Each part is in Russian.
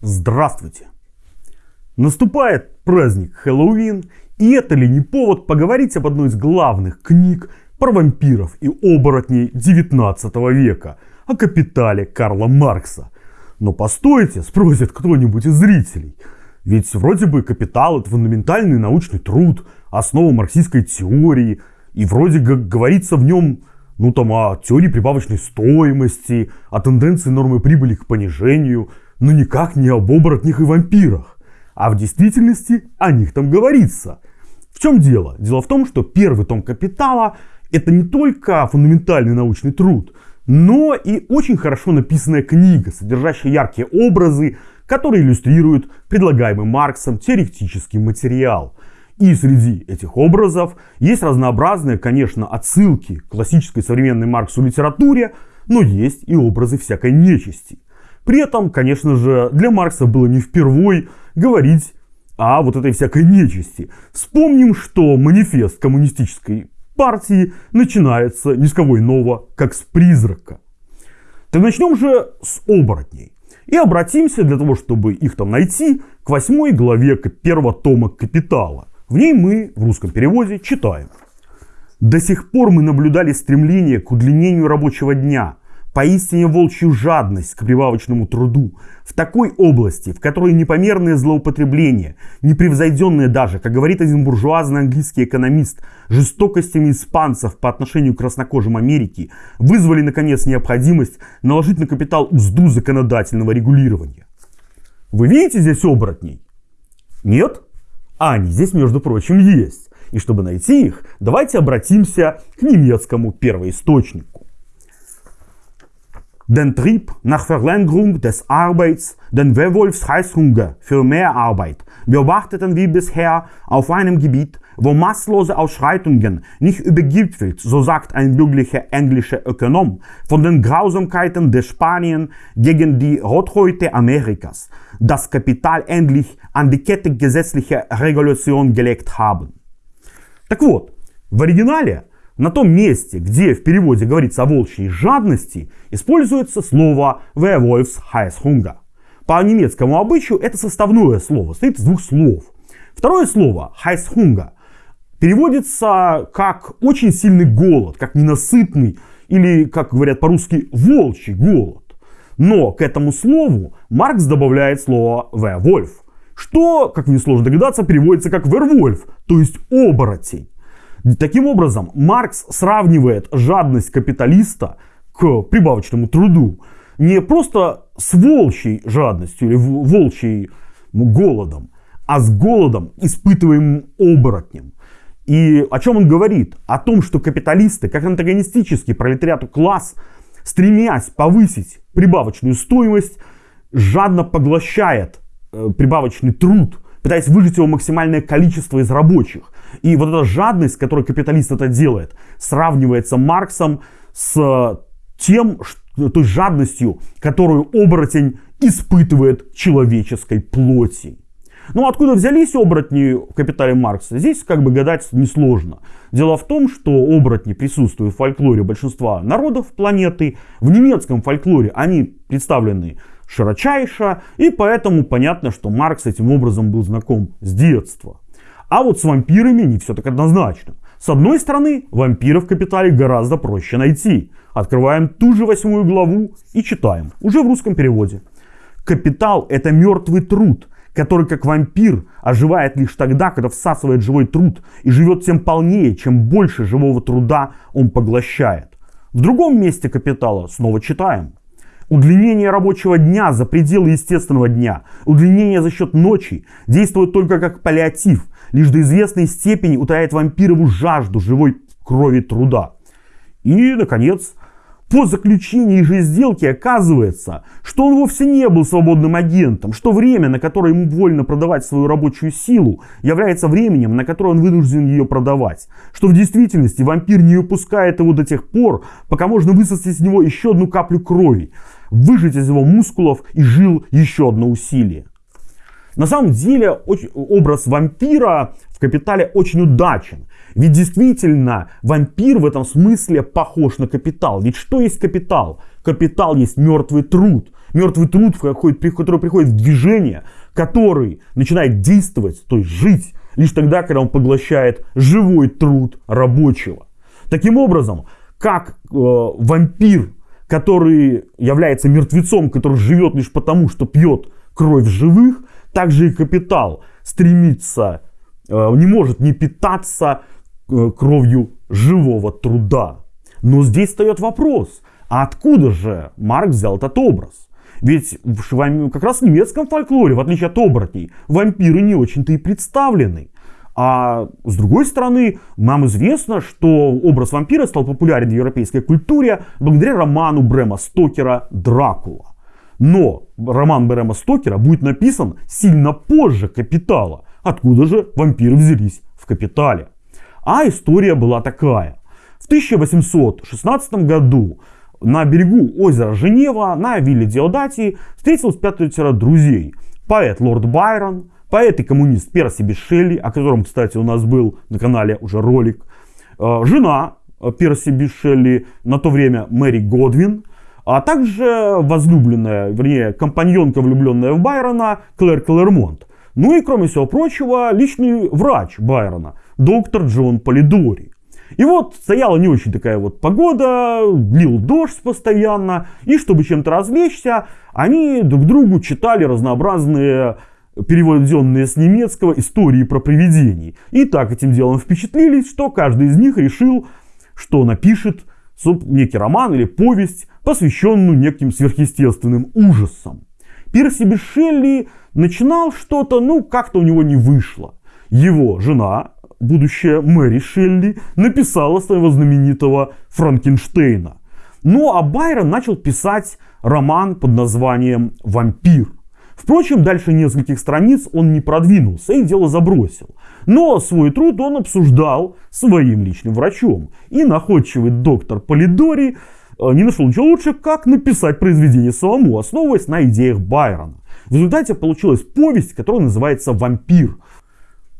Здравствуйте! Наступает праздник Хэллоуин, и это ли не повод поговорить об одной из главных книг про вампиров и оборотней 19 века, о капитале Карла Маркса. Но постойте, спросит кто-нибудь из зрителей. Ведь вроде бы капитал это фундаментальный научный труд, основа марксистской теории, и вроде как говорится в нем ну там о теории прибавочной стоимости, о тенденции нормы прибыли к понижению – но никак не об оборотнях и вампирах. А в действительности о них там говорится. В чем дело? Дело в том, что первый том «Капитала» это не только фундаментальный научный труд, но и очень хорошо написанная книга, содержащая яркие образы, которые иллюстрируют предлагаемый Марксом теоретический материал. И среди этих образов есть разнообразные, конечно, отсылки к классической современной Марксу литературе, но есть и образы всякой нечисти. При этом, конечно же, для Маркса было не впервой говорить о вот этой всякой нечисти. Вспомним, что манифест коммунистической партии начинается ни с кого иного, как с призрака. Так начнем же с оборотней. И обратимся для того, чтобы их там найти, к восьмой главе первого тома «Капитала». В ней мы в русском переводе читаем. До сих пор мы наблюдали стремление к удлинению рабочего дня – поистине волчью жадность к прибавочному труду, в такой области, в которой непомерное злоупотребление, непревзойденное даже, как говорит один буржуазный английский экономист, жестокостями испанцев по отношению к краснокожим Америки, вызвали наконец необходимость наложить на капитал узду законодательного регулирования. Вы видите здесь оборотней? Нет? А они здесь, между прочим, есть. И чтобы найти их, давайте обратимся к немецкому первоисточнику. den Trieb nach Verlängerung des Arbeits, den Werwolfsheißhunger für mehr Arbeit, beobachteten wir bisher auf einem Gebiet, wo masslose Ausschreitungen nicht übergipfelt, so sagt ein bürgerlicher englischer Ökonom, von den Grausamkeiten der Spanien gegen die Rothäute Amerikas, das Kapital endlich an die Kette gesetzlicher Regulation gelegt haben. Так вот, в оригинале На том месте, где в переводе говорится о волчьей жадности, используется слово Werwolfs Heißhunger. По немецкому обычаю это составное слово, состоит из двух слов. Второе слово Heißhunger переводится как очень сильный голод, как ненасытный или, как говорят по-русски, волчий голод. Но к этому слову Маркс добавляет слово Werwolf, что, как несложно догадаться, переводится как Werwolf, то есть оборотень. Таким образом, Маркс сравнивает жадность капиталиста к прибавочному труду не просто с волчьей жадностью или волчьей голодом, а с голодом, испытываемым оборотнем. И о чем он говорит? О том, что капиталисты, как антагонистический пролетариату класс, стремясь повысить прибавочную стоимость, жадно поглощает э, прибавочный труд, пытаясь выжить его максимальное количество из рабочих. И вот эта жадность, которой капиталист это делает, сравнивается Марксом с тем, той жадностью, которую оборотень испытывает человеческой плоти. Ну откуда взялись оборотни в капитале Маркса? Здесь как бы гадать несложно. Дело в том, что оборотни присутствуют в фольклоре большинства народов планеты. В немецком фольклоре они представлены широчайше, и поэтому понятно, что Маркс этим образом был знаком с детства. А вот с вампирами не все так однозначно. С одной стороны, вампиров в Капитале гораздо проще найти. Открываем ту же восьмую главу и читаем, уже в русском переводе. Капитал – это мертвый труд, который как вампир оживает лишь тогда, когда всасывает живой труд и живет тем полнее, чем больше живого труда он поглощает. В другом месте капитала снова читаем. Удлинение рабочего дня за пределы естественного дня, удлинение за счет ночи действует только как паллиатив, лишь до известной степени утоляет вампирову жажду живой крови труда. И, наконец, по заключении же сделки оказывается, что он вовсе не был свободным агентом, что время, на которое ему вольно продавать свою рабочую силу, является временем, на которое он вынужден ее продавать. Что в действительности вампир не выпускает его до тех пор, пока можно высосать из него еще одну каплю крови, выжать из его мускулов и жил еще одно усилие. На самом деле образ вампира в «Капитале» очень удачен. Ведь действительно вампир в этом смысле похож на капитал. Ведь что есть капитал? Капитал есть мертвый труд. Мертвый труд, который приходит в движение, который начинает действовать, то есть жить, лишь тогда, когда он поглощает живой труд рабочего. Таким образом, как э, вампир, который является мертвецом, который живет лишь потому, что пьет кровь живых, также и капитал стремится, э, не может не питаться э, кровью живого труда. Но здесь встает вопрос, а откуда же Марк взял этот образ? Ведь в, как раз в немецком фольклоре, в отличие от оборотней, вампиры не очень-то и представлены. А с другой стороны, нам известно, что образ вампира стал популярен в европейской культуре благодаря роману Брема Стокера «Дракула». Но роман Брема Стокера будет написан сильно позже «Капитала». Откуда же вампиры взялись в «Капитале»? А история была такая. В 1816 году на берегу озера Женева на вилле Диодатии встретилось пятеро друзей. Поэт Лорд Байрон, поэт и коммунист Перси Бишелли, о котором, кстати, у нас был на канале уже ролик, э, жена Перси Бишелли, на то время Мэри Годвин, а также возлюбленная, вернее, компаньонка, влюбленная в Байрона, Клэр Клэрмонт. Ну и, кроме всего прочего, личный врач Байрона, доктор Джон Полидори. И вот стояла не очень такая вот погода, лил дождь постоянно, и чтобы чем-то развлечься, они друг другу читали разнообразные переведенные с немецкого истории про привидений. И так этим делом впечатлились, что каждый из них решил, что напишет некий роман или повесть, посвященную неким сверхъестественным ужасам. Перси Бишелли начинал что-то, ну, как-то у него не вышло. Его жена, будущая Мэри Шелли, написала своего знаменитого Франкенштейна. Ну, а Байрон начал писать роман под названием «Вампир». Впрочем, дальше нескольких страниц он не продвинулся и дело забросил. Но свой труд он обсуждал своим личным врачом. И находчивый доктор Полидори э, не нашел ничего лучше, как написать произведение самому, основываясь на идеях Байрона. В результате получилась повесть, которая называется «Вампир».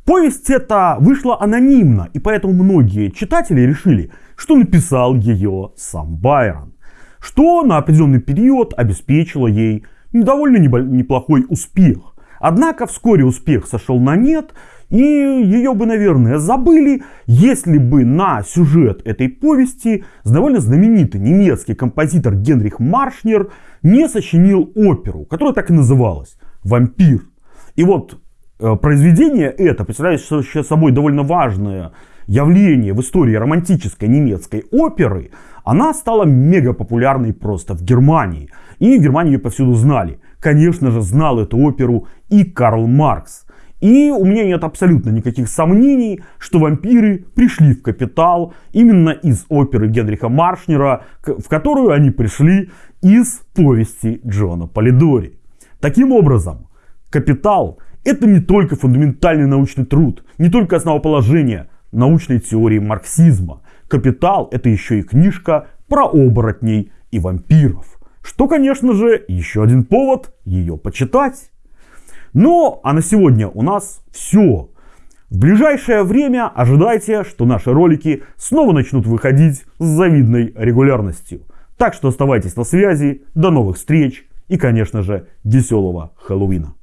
Повесть эта вышла анонимно, и поэтому многие читатели решили, что написал ее сам Байрон. Что на определенный период обеспечило ей довольно неплохой успех. Однако вскоре успех сошел на нет, и ее бы, наверное, забыли, если бы на сюжет этой повести довольно знаменитый немецкий композитор Генрих Маршнер не сочинил оперу, которая так и называлась «Вампир». И вот э, произведение это представляет собой довольно важное явление в истории романтической немецкой оперы, она стала мега популярной просто в Германии. И в Германии ее повсюду знали. Конечно же, знал эту оперу и Карл Маркс. И у меня нет абсолютно никаких сомнений, что вампиры пришли в «Капитал» именно из оперы Генриха Маршнера, в которую они пришли из повести Джона Полидори. Таким образом, «Капитал» — это не только фундаментальный научный труд, не только основоположение научной теории марксизма. «Капитал» — это еще и книжка про оборотней и вампиров. Что, конечно же, еще один повод ее почитать. Ну, а на сегодня у нас все. В ближайшее время ожидайте, что наши ролики снова начнут выходить с завидной регулярностью. Так что оставайтесь на связи, до новых встреч и, конечно же, веселого Хэллоуина.